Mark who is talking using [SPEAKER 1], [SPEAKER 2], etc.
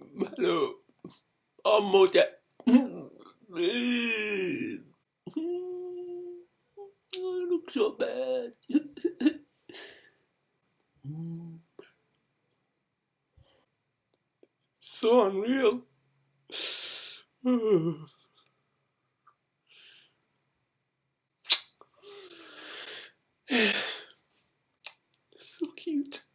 [SPEAKER 1] Hello. I'm Mocha. I look so bad. so unreal. so cute.